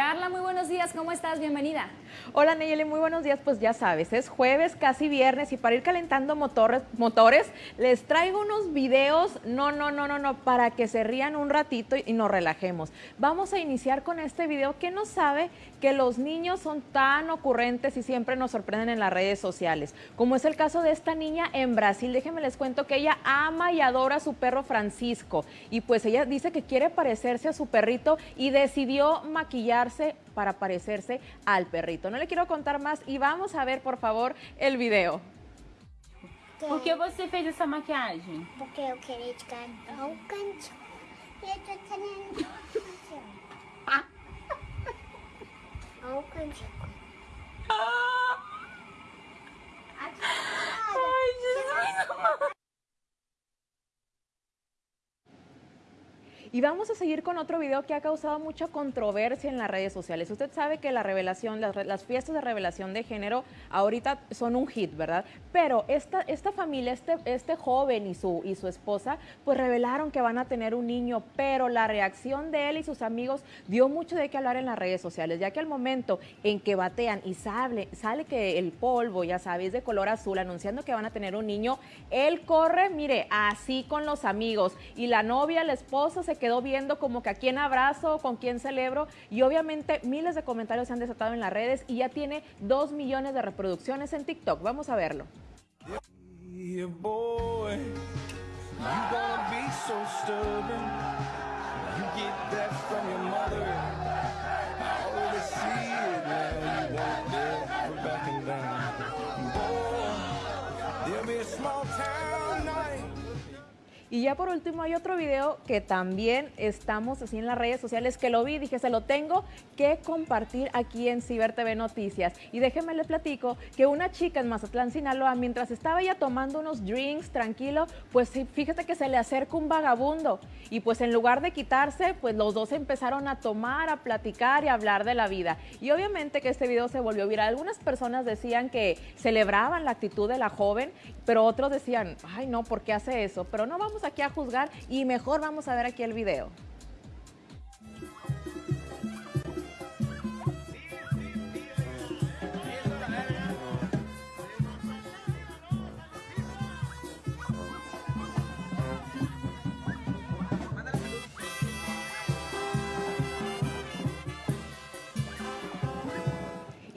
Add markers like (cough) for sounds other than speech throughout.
Carla, muy buenos días, ¿cómo estás? Bienvenida. Hola Nayeli, muy buenos días. Pues ya sabes, es jueves, casi viernes y para ir calentando motores, motores les traigo unos videos, no, no, no, no, no, para que se rían un ratito y nos relajemos. Vamos a iniciar con este video que nos sabe que los niños son tan ocurrentes y siempre nos sorprenden en las redes sociales, como es el caso de esta niña en Brasil. Déjenme les cuento que ella ama y adora a su perro Francisco y pues ella dice que quiere parecerse a su perrito y decidió maquillar para parecerse al perrito. No le quiero contar más y vamos a ver, por favor, el video. Por que você fez essa maquiagem? Porque eu queria cantar um canto. E eu tô querendo um cantico. Ai, (laughs) Y vamos a seguir con otro video que ha causado mucha controversia en las redes sociales. Usted sabe que la revelación, las, fiestas de revelación de género ahorita son un hit, ¿verdad? Pero esta, esta familia, este, este joven y su, y su esposa, pues revelaron que van a tener un niño, pero la reacción de él y sus amigos dio mucho de qué hablar en las redes sociales, ya que al momento en que batean y sale, sale que el polvo, ya sabes, de color azul, anunciando que van a tener un niño, él corre, mire, así con los amigos y la novia, la esposa se quedó viendo como que a quién abrazo, con quién celebro y obviamente miles de comentarios se han desatado en las redes y ya tiene dos millones de reproducciones en TikTok. Vamos a verlo. Y ya por último hay otro video que también estamos así en las redes sociales que lo vi, dije se lo tengo que compartir aquí en Ciber TV Noticias. Y déjenme les platico que una chica en Mazatlán, Sinaloa, mientras estaba ella tomando unos drinks tranquilo, pues fíjate que se le acerca un vagabundo y pues en lugar de quitarse, pues los dos empezaron a tomar, a platicar y a hablar de la vida. Y obviamente que este video se volvió viral. Algunas personas decían que celebraban la actitud de la joven, pero otros decían, ay no, ¿por qué hace eso? Pero no vamos aquí a juzgar y mejor vamos a ver aquí el video.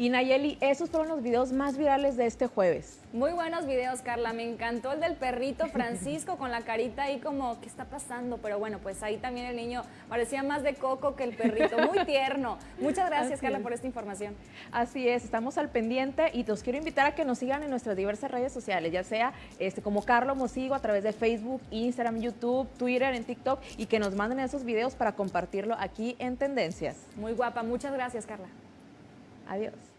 Y Nayeli, esos fueron los videos más virales de este jueves. Muy buenos videos, Carla. Me encantó el del perrito Francisco con la carita ahí como, ¿qué está pasando? Pero bueno, pues ahí también el niño parecía más de coco que el perrito. Muy (laughs) tierno. Muchas gracias, Carla, por esta información. Así es, estamos al pendiente y los quiero invitar a que nos sigan en nuestras diversas redes sociales, ya sea este, como Carlos Mosigo a través de Facebook, Instagram, YouTube, Twitter, en TikTok y que nos manden esos videos para compartirlo aquí en Tendencias. Muy guapa. Muchas gracias, Carla. Adiós.